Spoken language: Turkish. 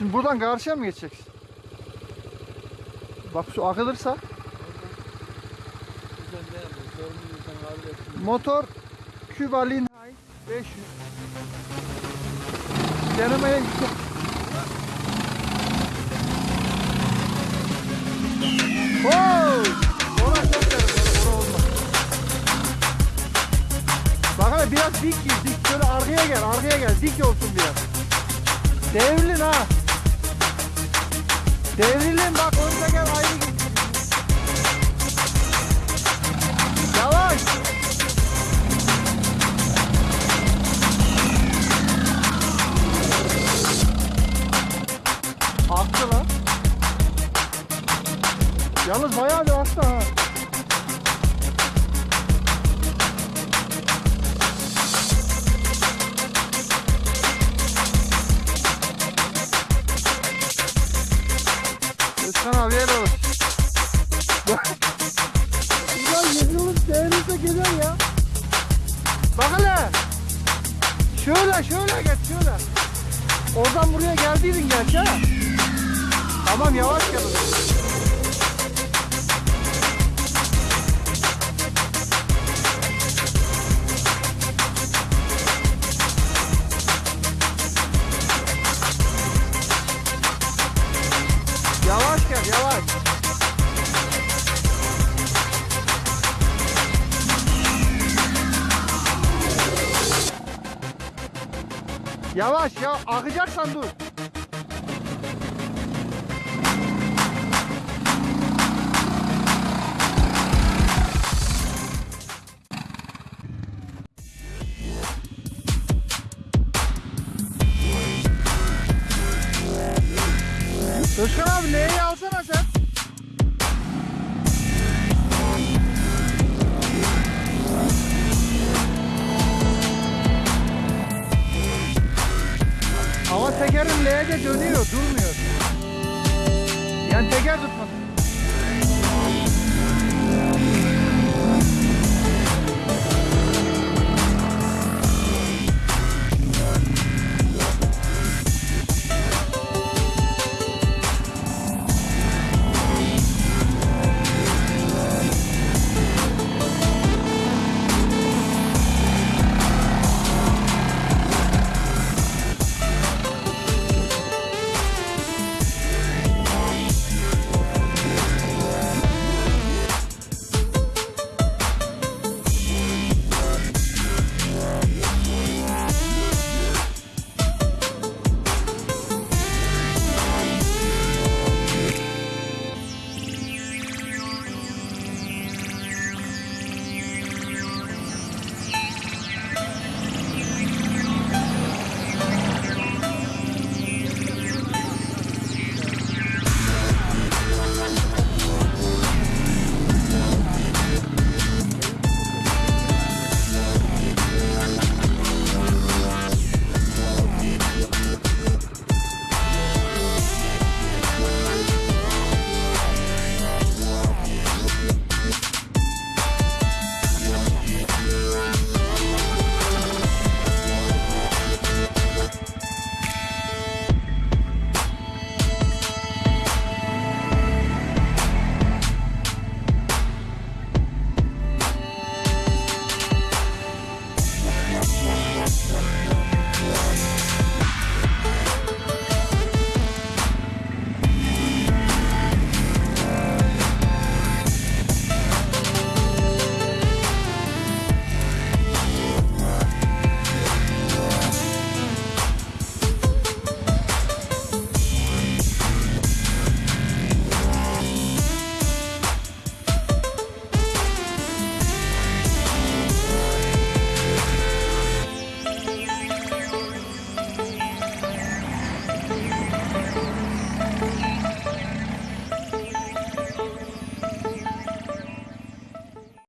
Şimdi buradan karşıya mı geçeceksin? Bak su akılırsa motor Cuba Linhai 500 denemeye gittik. Wow! Orası çok derin, orası olmaz. Bak hele biraz dik dik. Şöyle arkaya gel, arkaya gel. Dik olsun biraz. Devrilin ha. Devrilin bak önce gel ayrı git. Yavaş. Aktı lan. Yalnız bayağı bir aktı ha. Yer olur. Ulan yüzümüz değerinize gider ya. Bak hele. Şöyle şöyle geç şöyle. Oradan buraya geldiydin gerçi ha. Tamam yavaş gel. Yavaş gel yavaş. Yavaş ya akacaksan dur. Özkan abi L'yi alsana L'de dönüyor, durmuyor. Yani teker tutmadı.